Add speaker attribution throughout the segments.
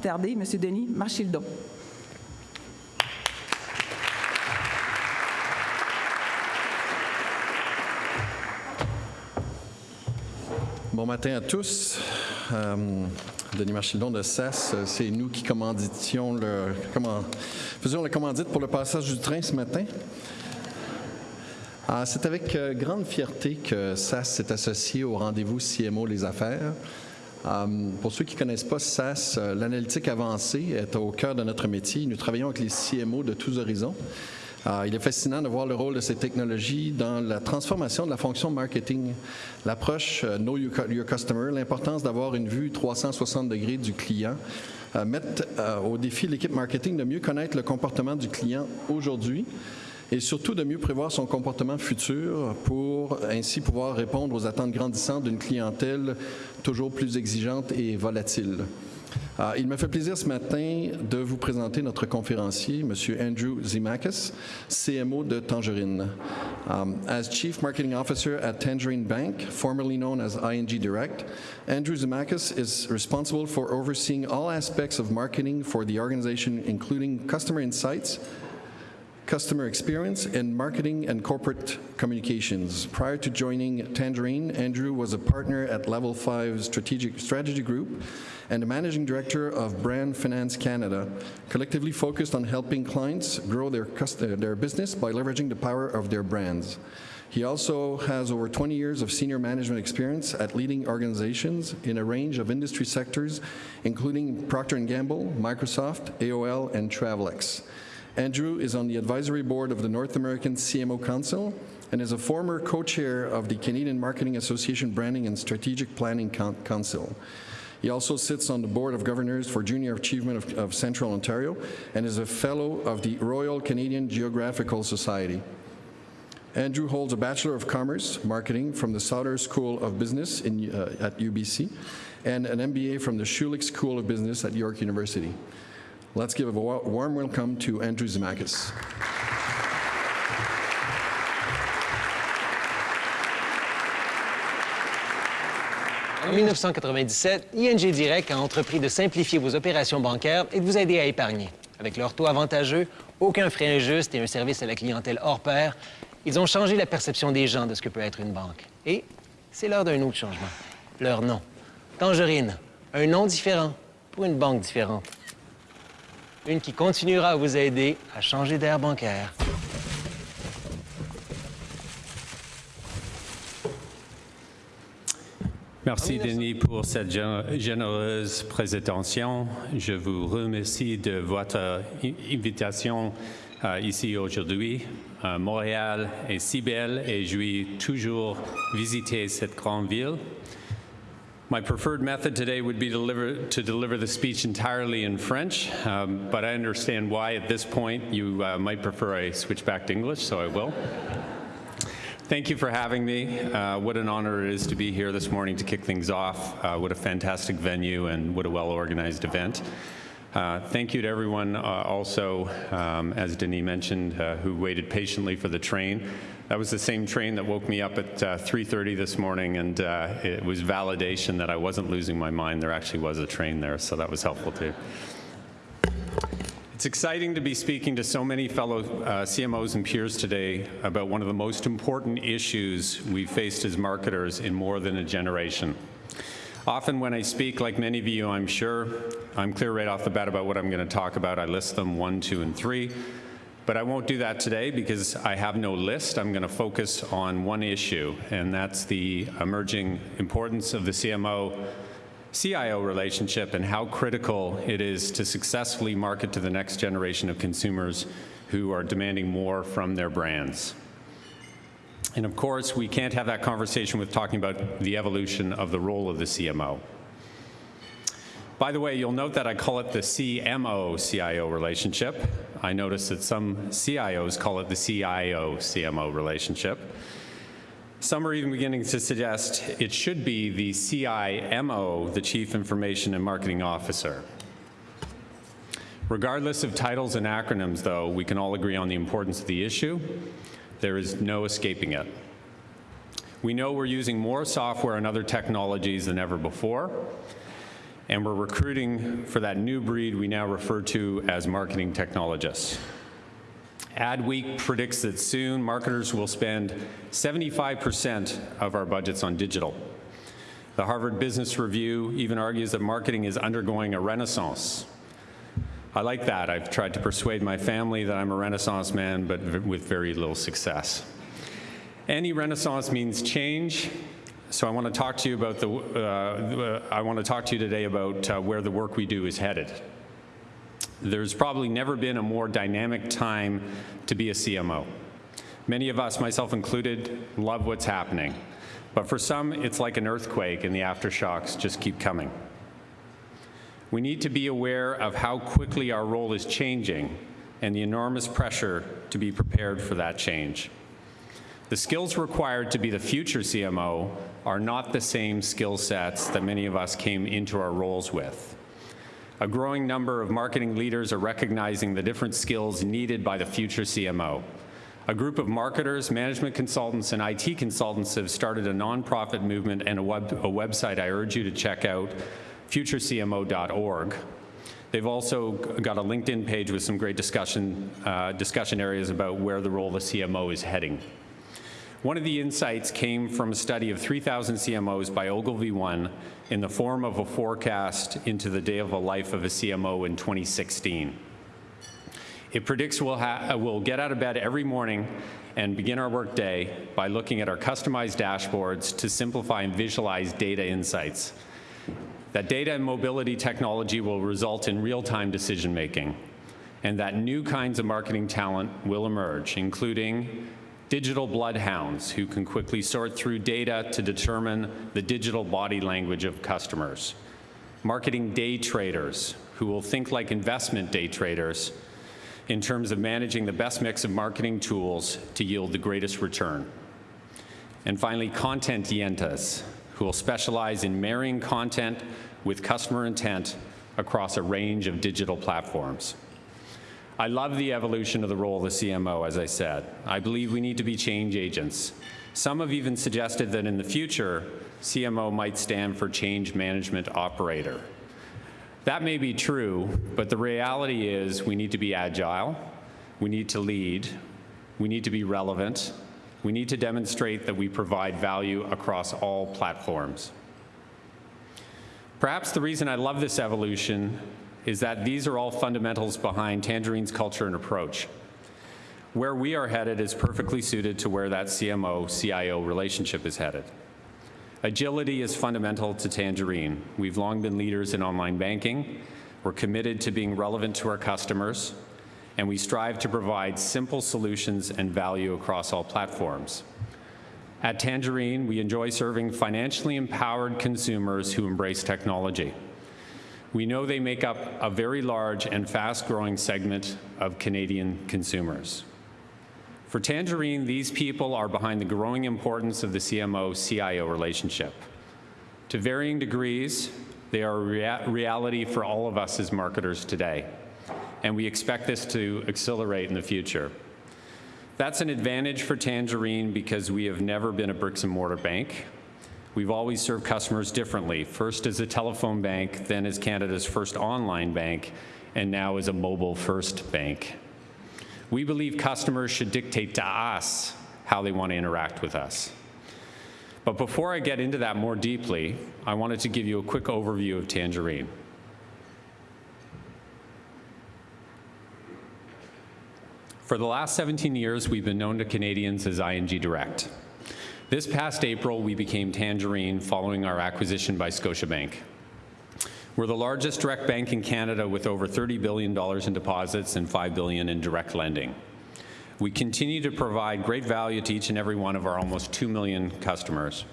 Speaker 1: Tarder, M. Denis Marchildon.
Speaker 2: Bon matin à tous. Euh, Denis Marchildon de SAS, c'est nous qui commanditions le, faisions la commandite pour le passage du train ce matin. Ah, c'est avec euh, grande fierté que SAS s'est associé au rendez-vous CMO Les Affaires. Euh, pour ceux qui ne connaissent pas SAS, euh, l'analytique avancée est au cœur de notre métier. Nous travaillons avec les CMO de tous horizons. Euh, il est fascinant de voir le rôle de ces technologies dans la transformation de la fonction marketing, l'approche Know Your Customer, l'importance d'avoir une vue 360 degrés du client, euh, mettre au défi l'équipe marketing de mieux connaître le comportement du client aujourd'hui et surtout de mieux prévoir son comportement futur pour ainsi pouvoir répondre aux attentes grandissantes d'une clientèle toujours plus exigeante et volatile. Uh, il me fait plaisir ce matin de vous présenter notre conférencier, M. Andrew Zimakis, CMO de Tangerine. Um, as Chief Marketing Officer at Tangerine Bank, formerly known as ING Direct, Andrew Zimakis is responsible for overseeing all aspects of marketing for the organization, including customer insights, customer experience, and marketing and corporate communications. Prior to joining Tangerine, Andrew was a partner at Level 5 Strategic Strategy Group and the managing director of Brand Finance Canada, collectively focused on helping clients grow their, their business by leveraging the power of their brands. He also has over 20 years of senior management experience at leading organizations in a range of industry sectors, including Procter & Gamble, Microsoft, AOL, and Travelex. Andrew is on the advisory board of the North American CMO Council and is a former co-chair of the Canadian Marketing Association Branding and Strategic Planning Council. He also sits on the Board of Governors for Junior Achievement of, of Central Ontario and is a Fellow of the Royal Canadian Geographical Society. Andrew holds a Bachelor of Commerce Marketing from the Sauder School of Business in, uh, at UBC and an MBA from the Schulich School of Business at York University. Let's give a warm welcome to Andrew Zimakis.
Speaker 3: En 1997, ING Direct a entrepris de simplifier vos opérations bancaires et de vous aider à épargner. Avec leur taux avantageux, aucun frais injuste et un service à la clientèle hors pair, ils ont changé la perception des gens de ce que peut être une banque. Et c'est l'heure d'un autre changement. Leur nom. Tangerine. Un nom différent pour une banque différente. Une qui continuera à vous aider à changer d'air bancaire.
Speaker 4: Merci Denis pour cette généreuse présentation. Je vous remercie de votre invitation uh, ici aujourd'hui. Montréal est si belle et je vais toujours visiter cette grande ville. My preferred method today would be to deliver, to deliver the speech entirely in French, um, but I understand why at this point you uh, might prefer I switch back to English, so I will. Thank you for having me. Uh, what an honor it is to be here this morning to kick things off. Uh, what a fantastic venue and what a well-organized event. Uh, thank you to everyone uh, also, um, as Denis mentioned, uh, who waited patiently for the train. That was the same train that woke me up at 3.30 uh, this morning, and it was validation that I wasn't losing my mind. There actually was a train there, so that was helpful too. It's exciting to be speaking to so many fellow uh, CMOs and peers today about one of the most important issues we've faced as marketers in more than a generation. Often when I speak, like many of you, I'm sure, I'm clear right off the bat about what I'm going to talk about. I list them one, two, and three. But I won't do that today because I have no list. I'm going to focus on one issue, and that's the emerging importance of the CMO CIO relationship and how critical it is to successfully market to the next generation of consumers who are demanding more from their brands. And of course, we can't have that conversation with talking about the evolution of the role of the CMO. By the way, you'll note that I call it the CMO-CIO relationship. I notice that some CIOs call it the CIO-CMO relationship. Some are even beginning to suggest it should be the CIMO, the Chief Information and Marketing Officer. Regardless of titles and acronyms, though, we can all agree on the importance of the issue. There is no escaping it. We know we're using more software and other technologies than ever before, and we're recruiting for that new breed we now refer to as marketing technologists. Adweek predicts that soon marketers will spend 75% of our budgets on digital. The Harvard Business Review even argues that marketing is undergoing a renaissance. I like that. I've tried to persuade my family that I'm a renaissance man, but with very little success. Any renaissance means change, so I want to talk to you about the, uh, I want to talk to you today about uh, where the work we do is headed. There's probably never been a more dynamic time to be a CMO. Many of us, myself included, love what's happening. But for some, it's like an earthquake and the aftershocks just keep coming. We need to be aware of how quickly our role is changing and the enormous pressure to be prepared for that change. The skills required to be the future CMO are not the same skill sets that many of us came into our roles with. A growing number of marketing leaders are recognizing the different skills needed by the future CMO. A group of marketers, management consultants, and IT consultants have started a nonprofit movement and a, web, a website I urge you to check out, futurecmo.org. They've also got a LinkedIn page with some great discussion, uh, discussion areas about where the role of the CMO is heading. One of the insights came from a study of 3,000 CMOs by Ogilvy One in the form of a forecast into the day of a life of a CMO in 2016. It predicts we'll, we'll get out of bed every morning and begin our workday by looking at our customized dashboards to simplify and visualize data insights. That data and mobility technology will result in real-time decision making, and that new kinds of marketing talent will emerge, including digital bloodhounds who can quickly sort through data to determine the digital body language of customers, marketing day traders who will think like investment day traders in terms of managing the best mix of marketing tools to yield the greatest return. And finally, content yentas, who will specialize in marrying content with customer intent across a range of digital platforms. I love the evolution of the role of the CMO, as I said. I believe we need to be change agents. Some have even suggested that in the future, CMO might stand for Change Management Operator. That may be true, but the reality is we need to be agile, we need to lead, we need to be relevant, we need to demonstrate that we provide value across all platforms. Perhaps the reason I love this evolution is that these are all fundamentals behind Tangerine's culture and approach. Where we are headed is perfectly suited to where that CMO-CIO relationship is headed. Agility is fundamental to Tangerine. We've long been leaders in online banking. We're committed to being relevant to our customers, and we strive to provide simple solutions and value across all platforms. At Tangerine, we enjoy serving financially empowered consumers who embrace technology. We know they make up a very large and fast-growing segment of Canadian consumers. For Tangerine, these people are behind the growing importance of the CMO-CIO relationship. To varying degrees, they are a rea reality for all of us as marketers today, and we expect this to accelerate in the future. That's an advantage for Tangerine because we have never been a bricks and mortar bank. We've always served customers differently, first as a telephone bank, then as Canada's first online bank, and now as a mobile-first bank. We believe customers should dictate to us how they want to interact with us. But before I get into that more deeply, I wanted to give you a quick overview of Tangerine. For the last 17 years, we've been known to Canadians as ING Direct. This past April, we became Tangerine following our acquisition by Scotiabank. We're the largest direct bank in Canada with over $30 billion in deposits and 5 billion in direct lending. We continue to provide great value to each and every one of our almost 2 million customers.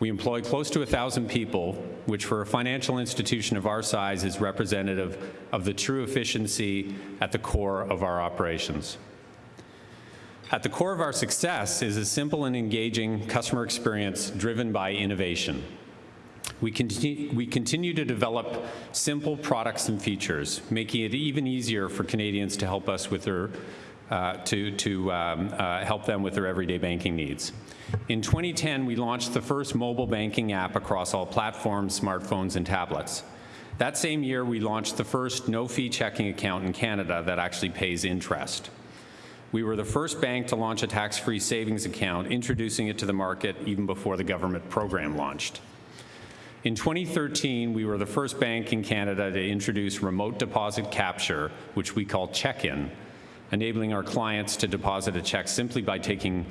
Speaker 4: We employ close to 1,000 people, which for a financial institution of our size is representative of the true efficiency at the core of our operations. At the core of our success is a simple and engaging customer experience driven by innovation. We continue, we continue, to develop simple products and features, making it even easier for Canadians to help us with their, to, to um, uh, help them with their everyday banking needs. In 2010, we launched the first mobile banking app across all platforms, smartphones, and tablets. That same year, we launched the first no-fee checking account in Canada that actually pays interest. We were the first bank to launch a tax-free savings account, introducing it to the market even before the government program launched. In 2013, we were the first bank in Canada to introduce remote deposit capture, which we call check-in, enabling our clients to deposit a check simply by taking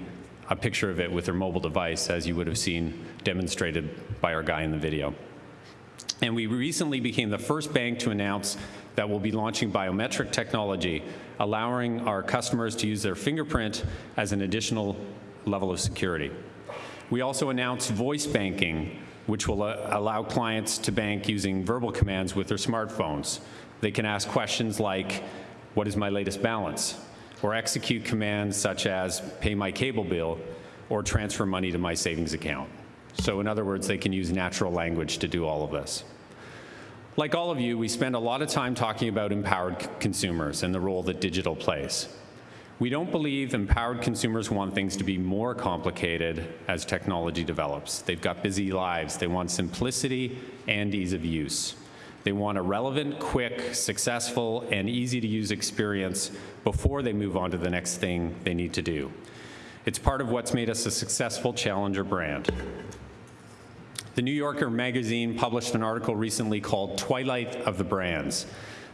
Speaker 4: a picture of it with their mobile device, as you would have seen demonstrated by our guy in the video. And we recently became the first bank to announce that we'll be launching biometric technology, allowing our customers to use their fingerprint as an additional level of security. We also announced voice banking, which will uh, allow clients to bank using verbal commands with their smartphones. They can ask questions like, what is my latest balance? Or execute commands such as pay my cable bill or transfer money to my savings account. So in other words, they can use natural language to do all of this. Like all of you, we spend a lot of time talking about empowered consumers and the role that digital plays. We don't believe empowered consumers want things to be more complicated as technology develops. They've got busy lives. They want simplicity and ease of use. They want a relevant, quick, successful, and easy-to-use experience before they move on to the next thing they need to do. It's part of what's made us a successful challenger brand. The New Yorker magazine published an article recently called Twilight of the Brands.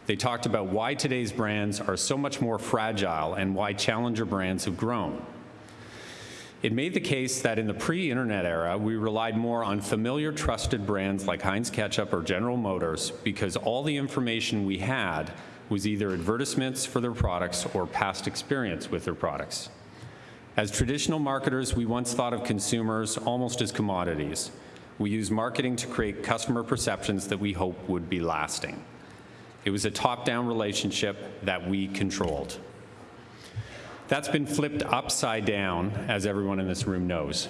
Speaker 4: They talked about why today's brands are so much more fragile and why challenger brands have grown. It made the case that in the pre-internet era, we relied more on familiar, trusted brands like Heinz Ketchup or General Motors because all the information we had was either advertisements for their products or past experience with their products. As traditional marketers, we once thought of consumers almost as commodities. We use marketing to create customer perceptions that we hope would be lasting. It was a top-down relationship that we controlled. That's been flipped upside down, as everyone in this room knows.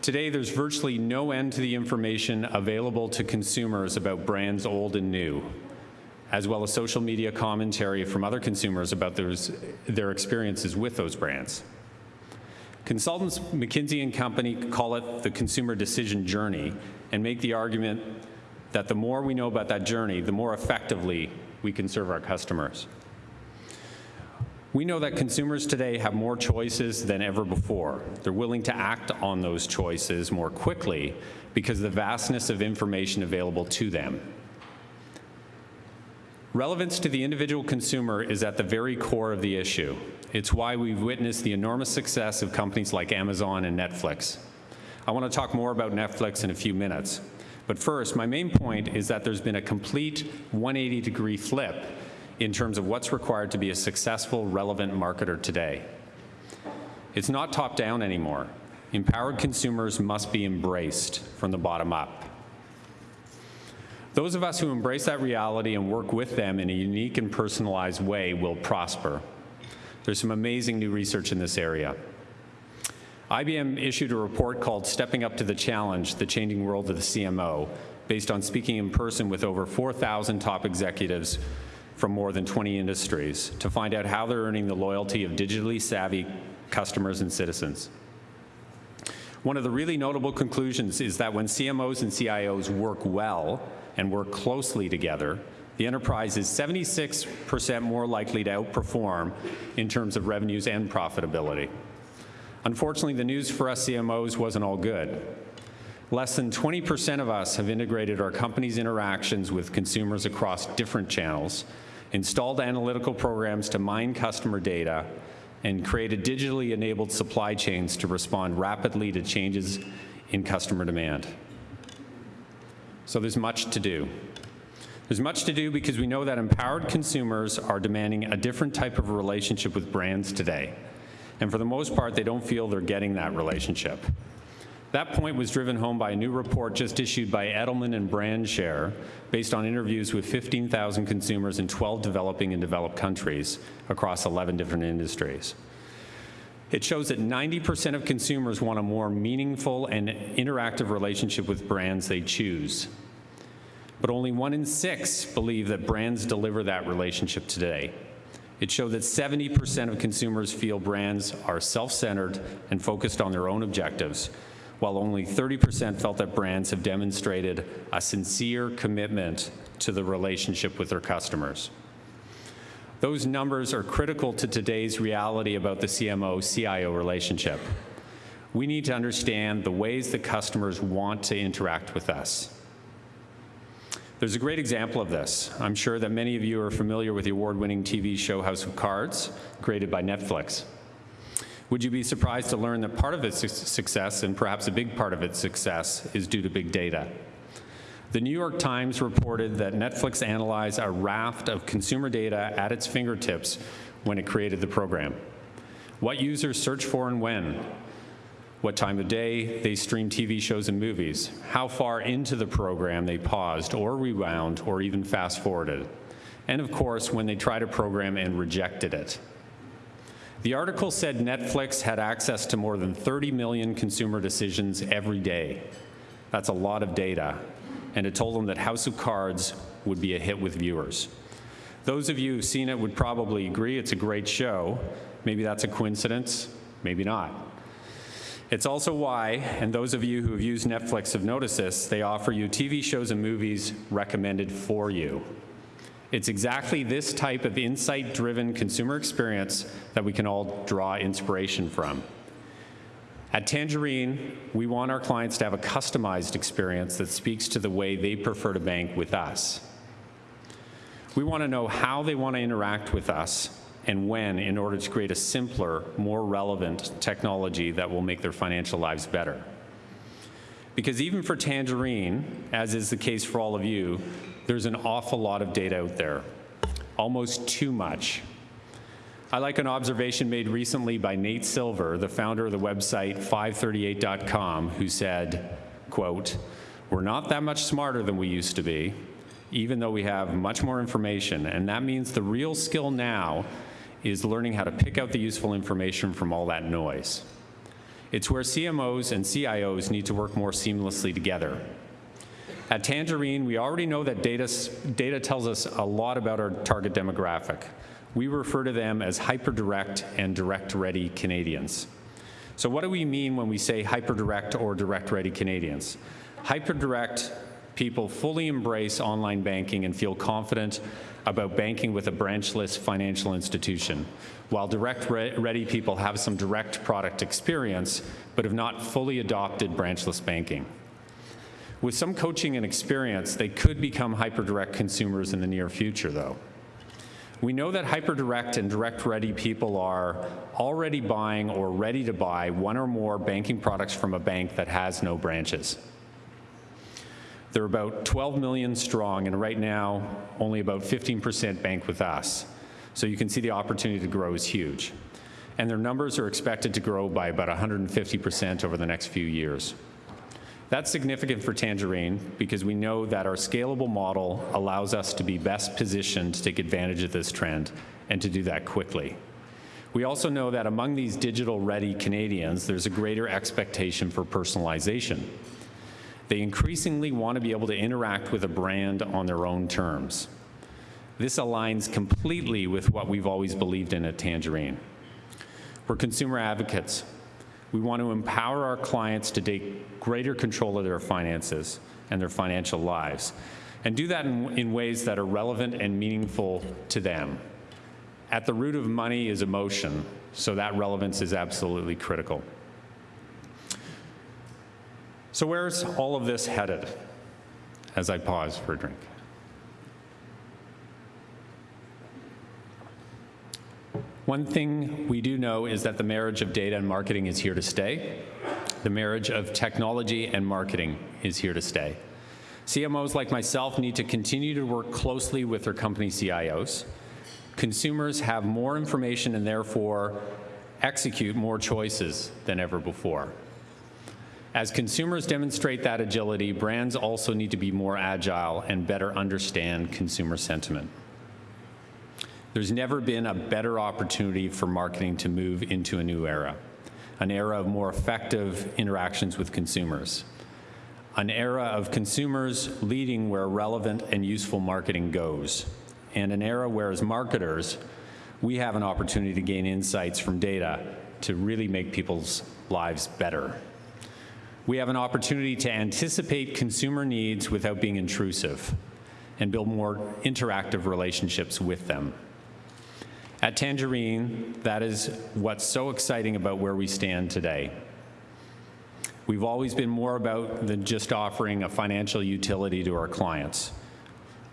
Speaker 4: Today, there's virtually no end to the information available to consumers about brands old and new, as well as social media commentary from other consumers about those, their experiences with those brands. Consultants McKinsey and Company call it the consumer decision journey and make the argument that the more we know about that journey, the more effectively we can serve our customers. We know that consumers today have more choices than ever before. They're willing to act on those choices more quickly because of the vastness of information available to them. Relevance to the individual consumer is at the very core of the issue. It's why we've witnessed the enormous success of companies like Amazon and Netflix. I want to talk more about Netflix in a few minutes. But first, my main point is that there's been a complete 180 degree flip in terms of what's required to be a successful, relevant marketer today. It's not top down anymore. Empowered consumers must be embraced from the bottom up. Those of us who embrace that reality and work with them in a unique and personalized way will prosper. There's some amazing new research in this area. IBM issued a report called Stepping Up to the Challenge, the Changing World of the CMO, based on speaking in person with over 4,000 top executives from more than 20 industries to find out how they're earning the loyalty of digitally savvy customers and citizens. One of the really notable conclusions is that when CMOs and CIOs work well, and work closely together, the enterprise is 76% more likely to outperform in terms of revenues and profitability. Unfortunately, the news for us CMOs wasn't all good. Less than 20% of us have integrated our company's interactions with consumers across different channels, installed analytical programs to mine customer data, and created digitally enabled supply chains to respond rapidly to changes in customer demand. So there's much to do. There's much to do because we know that empowered consumers are demanding a different type of relationship with brands today. And for the most part, they don't feel they're getting that relationship. That point was driven home by a new report just issued by Edelman and BrandShare, based on interviews with 15,000 consumers in 12 developing and developed countries across 11 different industries. It shows that 90% of consumers want a more meaningful and interactive relationship with brands they choose. But only one in six believe that brands deliver that relationship today. It showed that 70% of consumers feel brands are self-centered and focused on their own objectives, while only 30% felt that brands have demonstrated a sincere commitment to the relationship with their customers. Those numbers are critical to today's reality about the CMO-CIO relationship. We need to understand the ways that customers want to interact with us. There's a great example of this. I'm sure that many of you are familiar with the award-winning TV show House of Cards, created by Netflix. Would you be surprised to learn that part of its success, and perhaps a big part of its success, is due to big data? The New York Times reported that Netflix analyzed a raft of consumer data at its fingertips when it created the program. What users search for and when, what time of day they stream TV shows and movies, how far into the program they paused or rewound or even fast forwarded, and of course, when they tried a program and rejected it. The article said Netflix had access to more than 30 million consumer decisions every day. That's a lot of data, and it told them that House of Cards would be a hit with viewers. Those of you who've seen it would probably agree it's a great show. Maybe that's a coincidence, maybe not. It's also why, and those of you who have used Netflix have noticed this, they offer you TV shows and movies recommended for you. It's exactly this type of insight-driven consumer experience that we can all draw inspiration from. At Tangerine, we want our clients to have a customized experience that speaks to the way they prefer to bank with us. We want to know how they want to interact with us and when in order to create a simpler, more relevant technology that will make their financial lives better. Because even for Tangerine, as is the case for all of you, there's an awful lot of data out there, almost too much. I like an observation made recently by Nate Silver, the founder of the website 538.com, who said, quote, we're not that much smarter than we used to be, even though we have much more information, and that means the real skill now is learning how to pick out the useful information from all that noise. It's where CMOs and CIOs need to work more seamlessly together. At Tangerine, we already know that data, data tells us a lot about our target demographic we refer to them as hyper-direct and direct-ready Canadians. So what do we mean when we say hyper-direct or direct-ready Canadians? Hyper-direct people fully embrace online banking and feel confident about banking with a branchless financial institution, while direct-ready people have some direct product experience, but have not fully adopted branchless banking. With some coaching and experience, they could become hyper-direct consumers in the near future, though. We know that hyper-direct and direct-ready people are already buying or ready to buy one or more banking products from a bank that has no branches. They're about 12 million strong, and right now, only about 15% bank with us. So you can see the opportunity to grow is huge. And their numbers are expected to grow by about 150% over the next few years. That's significant for Tangerine because we know that our scalable model allows us to be best positioned to take advantage of this trend and to do that quickly. We also know that among these digital-ready Canadians, there's a greater expectation for personalization. They increasingly want to be able to interact with a brand on their own terms. This aligns completely with what we've always believed in at Tangerine. We're consumer advocates. We want to empower our clients to take greater control of their finances and their financial lives, and do that in, in, ways that are relevant and meaningful to them. At the root of money is emotion, so that relevance is absolutely critical. So where's all of this headed as I pause for a drink? One thing we do know is that the marriage of data and marketing is here to stay. The marriage of technology and marketing is here to stay. CMOs like myself need to continue to work closely with their company CIOs. Consumers have more information and therefore execute more choices than ever before. As consumers demonstrate that agility, brands also need to be more agile and better understand consumer sentiment. There's never been a better opportunity for marketing to move into a new era, an era of more effective interactions with consumers, an era of consumers leading where relevant and useful marketing goes, and an era where as marketers, we have an opportunity to gain insights from data to really make people's lives better. We have an opportunity to anticipate consumer needs without being intrusive and build more interactive relationships with them. At Tangerine, that is what's so exciting about where we stand today. We've always been more about than just offering a financial utility to our clients.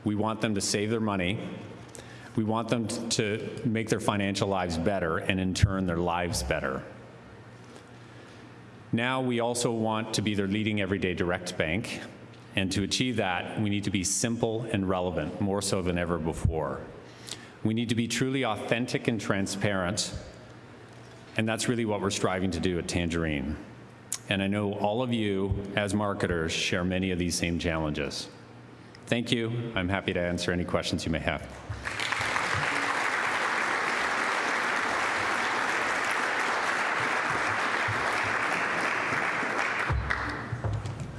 Speaker 4: We want them to save their money. We want them to make their financial lives better and in turn their lives better. Now we also want to be their leading everyday direct bank. And to achieve that, we need to be simple and relevant, more so than ever before. We need to be truly authentic and transparent. And that's really what we're striving to do at Tangerine. And I know all of you, as marketers, share many of these same challenges. Thank you. I'm happy to answer any questions you may have.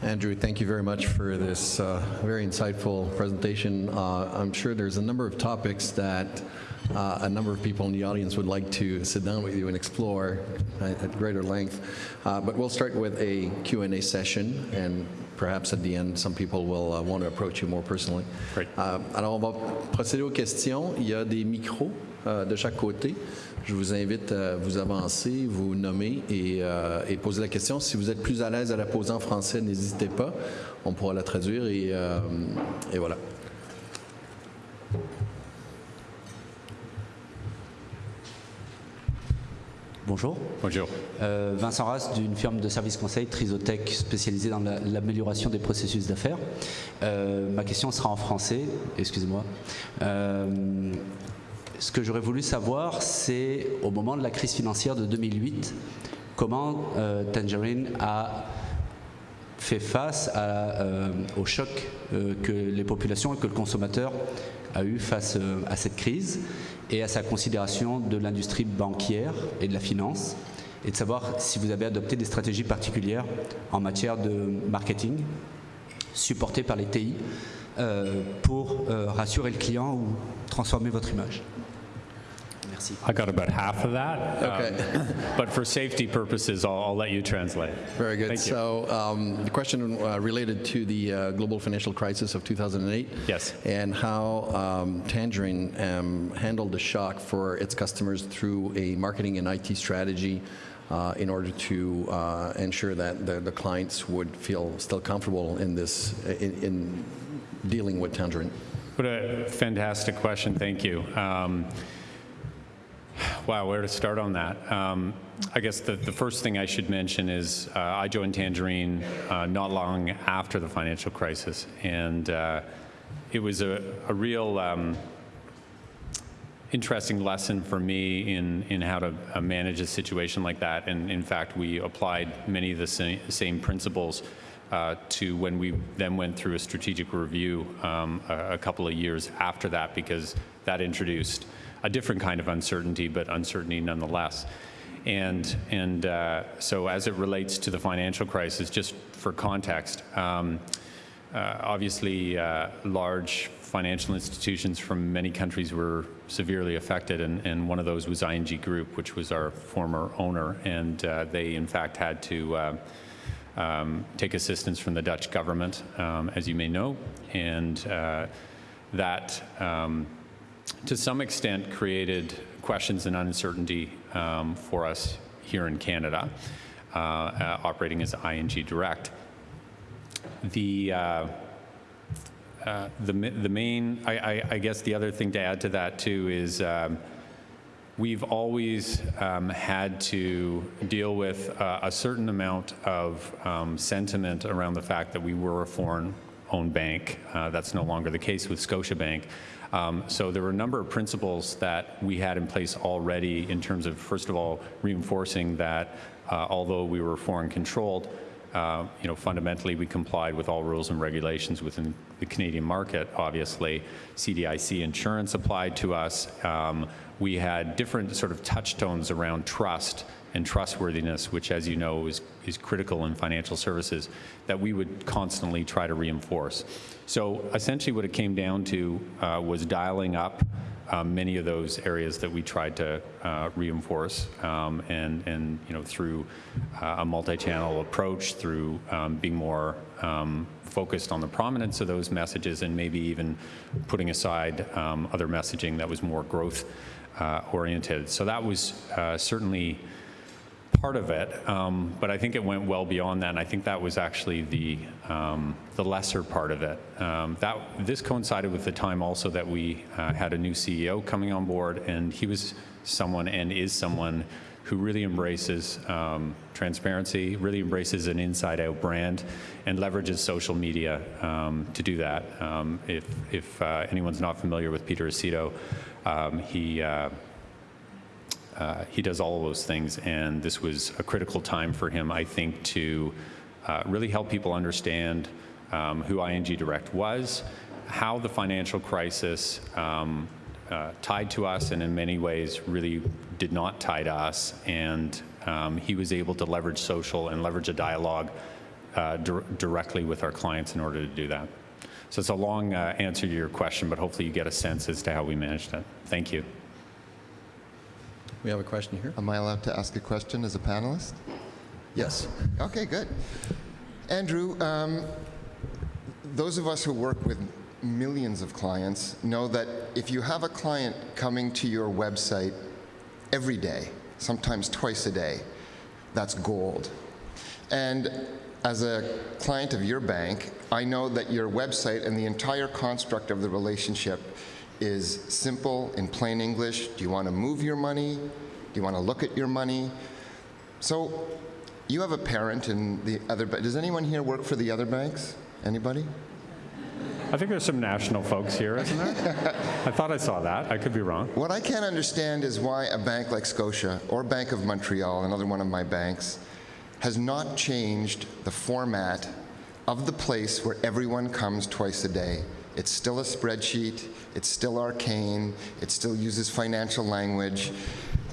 Speaker 2: Andrew, thank you very much for this uh, very insightful presentation. Uh, I'm sure there's a number of topics that uh, a number of people in the audience would like to sit down with you and explore at, at greater length. Uh, but we'll start with a Q&A session, and perhaps at the end, some people will uh, want to approach you more personally.
Speaker 4: Great.
Speaker 2: Euh, alors, on va procéder aux questions. Il y a des micros euh, de chaque côté. Je vous invite à vous avancer, vous nommer et, euh, et poser la question. Si vous êtes plus à l'aise à la poser en français, n'hésitez pas. On pourra la traduire et, euh, et voilà.
Speaker 5: Bonjour.
Speaker 4: Bonjour.
Speaker 5: Euh, Vincent Rass d'une firme de services conseil Trisotech spécialisée dans la- l'amélioration des processus d'affaires. Euh, ma question sera en français, excusez-moi. Euh, ce que j'aurais voulu savoir, c'est au moment de la crise financière de 2008, comment euh, Tangerine a fait face euh, au choc euh, que les populations et que le consommateur a eu face à cette crise et à sa considération de l'industrie bancaire et de la finance et de savoir si vous avez adopté des stratégies particulières en matière de marketing supportées par les TI pour rassurer le client ou transformer votre image. Merci.
Speaker 4: I got about half of that.
Speaker 2: Okay.
Speaker 4: um, but for safety purposes, I'll, I'll let you translate.
Speaker 2: Very good.
Speaker 4: Thank.
Speaker 2: So um, the question uh, related to the uh, global financial crisis of 2008.
Speaker 4: Yes.
Speaker 2: And how um, Tangerine um, handled the shock for its customers through a marketing and IT strategy uh, in order to uh, ensure that the, the clients would feel still comfortable in this, in, in dealing with Tangerine.
Speaker 4: What a fantastic question. Thank you. Um, wow, where to start on that? Um, I guess the, the first thing I should mention is uh, I joined Tangerine uh, not long after the financial crisis, and uh, it was a, a real um, interesting lesson for me in, in how to uh, manage a situation like that. And in fact, we applied many of the same, same principles uh, to when we then went through a strategic review um, a, a couple of years after that, because that introduced a different kind of uncertainty, but uncertainty nonetheless. And, and uh, so as it relates to the financial crisis, just for context, um, uh, obviously, uh, large financial institutions from many countries were severely affected, and, and one of those was ING Group, which was our former owner, and uh, they, in fact, had to uh, um, take assistance from the Dutch government, um, as you may know, and uh, that, um, to some extent, created questions and uncertainty um, for us here in Canada, uh, uh, operating as ING Direct. The uh, uh, the the main I, I, I guess the other thing to add to that too is um, we've always um, had to deal with uh, a certain amount of um, sentiment around the fact that we were a foreign-owned bank. Uh, that's no longer the case with Scotiabank. Um, so there were a number of principles that we had in place already in terms of, first of all, reinforcing that uh, although we were foreign-controlled, uh, you know, fundamentally, we complied with all rules and regulations within the Canadian market, obviously. CDIC insurance applied to us. Um, we had different sort of touchstones around trust and trustworthiness, which, as you know, is, is critical in financial services, that we would constantly try to reinforce. So essentially what it came down to uh, was dialing up uh, many of those areas that we tried to uh, reinforce, um, and and you know through uh, a multi-channel approach, through um, being more um, focused on the prominence of those messages, and maybe even putting aside um, other messaging that was more growth uh, oriented. So that was uh, certainly part of it, um, but I think it went well beyond that, and I think that was actually the, um, the lesser part of it. Um, that, this coincided with the time also that we uh, had a new CEO coming on board, and he was someone and is someone who really embraces um, transparency, really embraces an inside-out brand, and leverages social media um, to do that. Um, if if uh, anyone's not familiar with Peter Aceto, he uh, uh, he does all of those things, and this was a critical time for him, I think, to uh, really help people understand um, who ING Direct was, how the financial crisis um, uh, tied to us, and in many ways really did not tie to us, and um, he was able to leverage social and leverage a dialogue uh, dir directly with our clients in order to do that. So it's a long uh, answer to your question, but hopefully you get a sense as to how we managed it. Thank you.
Speaker 2: We have a question here.
Speaker 6: Am I allowed to ask a question as a panelist?
Speaker 2: Yes.
Speaker 6: Okay, good. Andrew, um, those of us who work with millions of clients know that if you have a client coming to your website every day, sometimes twice a day, that's gold. And as a client of your bank, I know that your website and the entire construct of the relationship is simple in plain English. Do you want to move your money? Do you want to look at your money? So you have a parent in the other, does anyone here work for the other banks? Anybody?
Speaker 4: I think there's some national folks here, isn't there? I thought I saw that. I could be wrong.
Speaker 6: What I can't understand is why a bank like Scotia or Bank of Montreal, another one of my banks, has not changed the format of the place where everyone comes twice a day. It's still a spreadsheet. It's still arcane. It still uses financial language.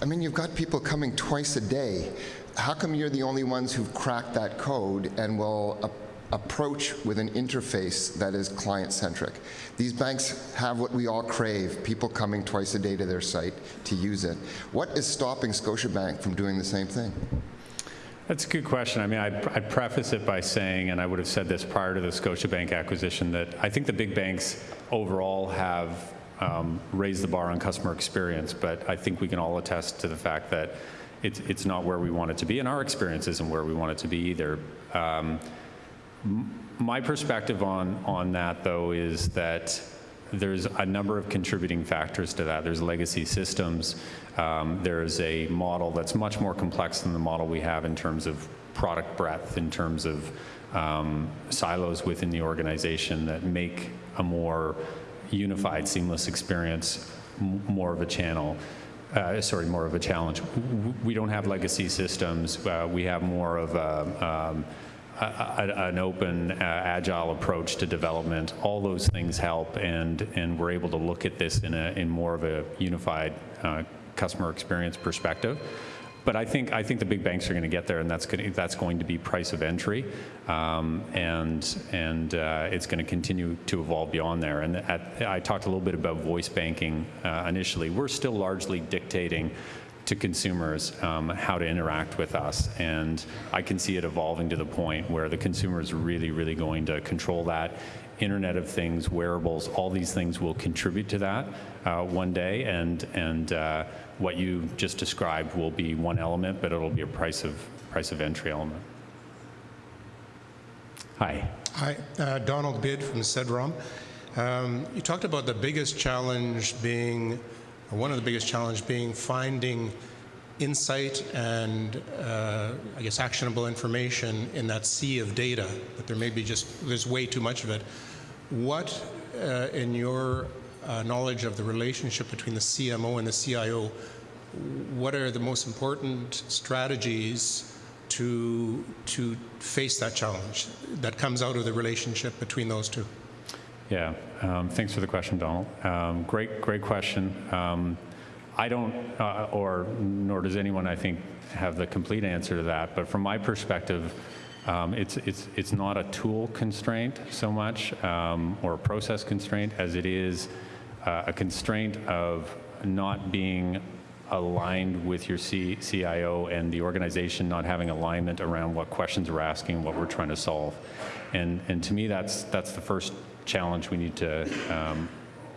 Speaker 6: I mean, you've got people coming twice a day. How come you're the only ones who've cracked that code and will approach with an interface that is client-centric? These banks have what we all crave, people coming twice a day to their site to use it. What is stopping Scotiabank from doing the same thing?
Speaker 4: That's a good question. I mean, I'd, I'd, preface it by saying, and I would have said this prior to the Scotiabank acquisition, that I think the big banks overall have um, raised the bar on customer experience, but I think we can all attest to the fact that it's, it's not where we want it to be, and our experience isn't where we want it to be either. Um, my perspective on, on that, though, is that there's a number of contributing factors to that. There's legacy systems. Um, there's a model that's much more complex than the model we have in terms of product breadth, in terms of um, silos within the organization that make a more unified, seamless experience more of a channel. Uh, sorry, more of a challenge. We don't have legacy systems. Uh, we have more of a, um, a, an open, uh, agile approach to development. All those things help, and and we're able to look at this in a in more of a unified uh, customer experience perspective. But I think I think the big banks are going to get there, and that's going to, that's going to be price of entry, um, and and uh, it's going to continue to evolve beyond there. And at, I talked a little bit about voice banking uh, initially. We're still largely dictating to consumers um, how to interact with us. And I can see it evolving to the point where the consumer is really, really going to control that. Internet of Things, wearables, all these things will contribute to that uh, one day. And, and uh, what you just described will be one element, but it'll be a price of, price of entry element. Hi.
Speaker 7: Hi, uh, Donald Bid from CEDROM. Um, you talked about the biggest challenge being one of the biggest challenges being finding insight and uh, I guess actionable information in that sea of data, but there may be just, there's way too much of it. What, uh, in your uh, knowledge of the relationship between the CMO and the CIO, what are the most important strategies to, to face that challenge that comes out of the relationship between those two?
Speaker 4: Yeah, um, thanks for the question, Donald. Um, great, great question. Um, I don't, uh, or nor does anyone, I think, have the complete answer to that. But from my perspective, um, it's it's it's not a tool constraint so much, um, or a process constraint, as it is uh, a constraint of not being aligned with your C- CIO and the organization not having alignment around what questions we're asking, what we're trying to solve. And, and to me, that's, that's the first challenge we need to um,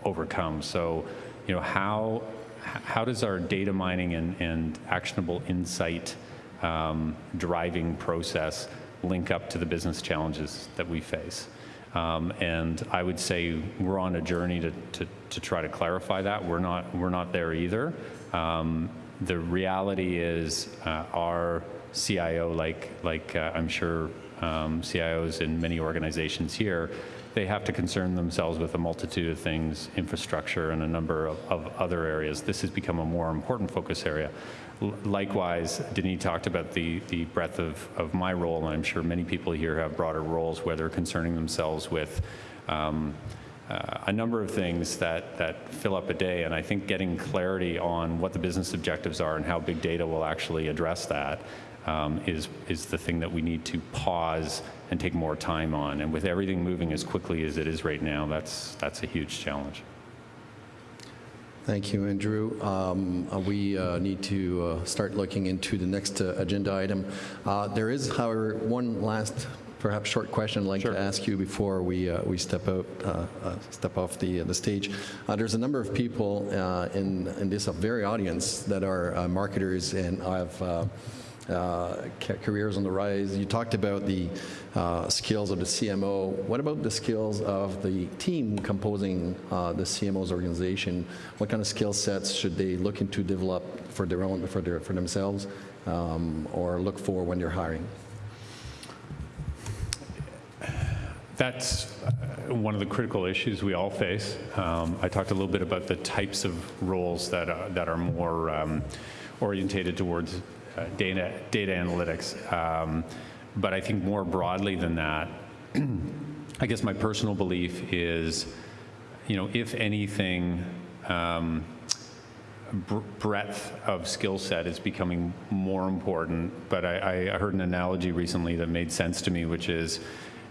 Speaker 4: overcome. So, you know, how, how does our data mining and, and actionable insight um, driving process link up to the business challenges that we face? Um, and I would say we're on a journey to, to, to, try to clarify that. We're not, we're not there either. Um, the reality is uh, our CIO, like, like uh, I'm sure um, CIOs in many organizations here, they have to concern themselves with a multitude of things, infrastructure and a number of, of other areas. This has become a more important focus area. L likewise, Denis talked about the, the breadth of, of my role, and I'm sure many people here have broader roles where they're concerning themselves with um, uh, a number of things that, that fill up a day, and I think getting clarity on what the business objectives are and how big data will actually address that um, is, is the thing that we need to pause and take more time on. And with everything moving as quickly as it is right now, that's, that's a huge challenge.
Speaker 2: Thank you, Andrew. Um, uh, we uh, need to uh, start looking into the next uh, agenda item. Uh, there is, however, one last perhaps short question I'd like
Speaker 4: sure.
Speaker 2: to ask you before we uh, we step out step off the the stage. there's a number of people in in this very audience that are marketers and have uh, careers on the rise. You talked about the uh, skills of the CMO. What about the skills of the team composing uh, the CMO's organization? What kind of skill sets should they look into develop for their own, for their, for themselves, um, or look for when they're hiring?
Speaker 4: That's uh, one of the critical issues we all face. Um, I talked a little bit about the types of roles that are, that are more um, orientated towards uh, data, data analytics. Um, but I think more broadly than that, I guess my personal belief is, you know, if anything, um, breadth of skill set is becoming more important. But I, I, heard an analogy recently that made sense to me, which is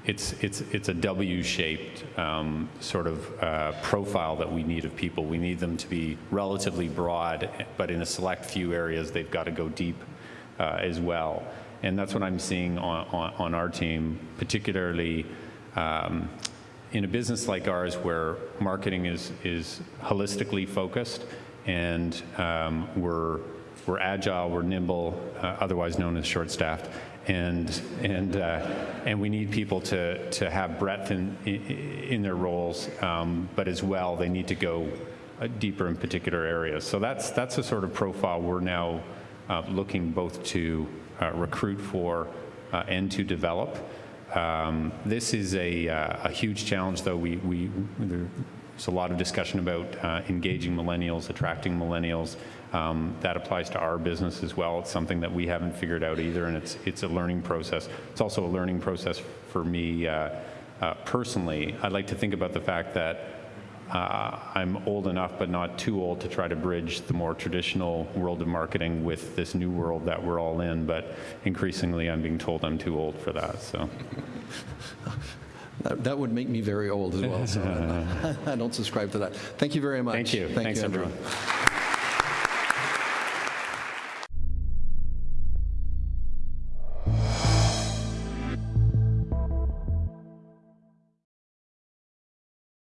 Speaker 4: it's, it's, it's a W-shaped um, sort of uh, profile that we need of people. We need them to be relatively broad, but in a select few areas, they've got to go deep uh, as well. And that's what I'm seeing on, on, on our team, particularly um, in a business like ours where marketing is, is holistically focused and um, we're, we're agile, we're nimble, uh, otherwise known as short-staffed, and, and, uh, and we need people to, to have breadth in, in, their roles, um, but as well, they need to go uh, deeper in particular areas. So that's, that's the sort of profile we're now looking both to uh, recruit for uh, and to develop. Um, this is a, uh, a, huge challenge, though. We, we, there's a lot of discussion about uh, engaging millennials, attracting millennials. Um, that applies to our business as well. It's something that we haven't figured out either, and it's, it's a learning process. It's also a learning process for me uh, personally. I'd like to think about the fact that uh, I'm old enough, but not too old, to try to bridge the more traditional world of marketing with this new world that we're all in. But increasingly, I'm being told I'm too old for that. So.
Speaker 2: That, that would make me very old as well, so I don't subscribe to that. Thank you very much.
Speaker 4: Thank you.
Speaker 2: Thank
Speaker 4: Thanks,
Speaker 2: you,
Speaker 4: everyone.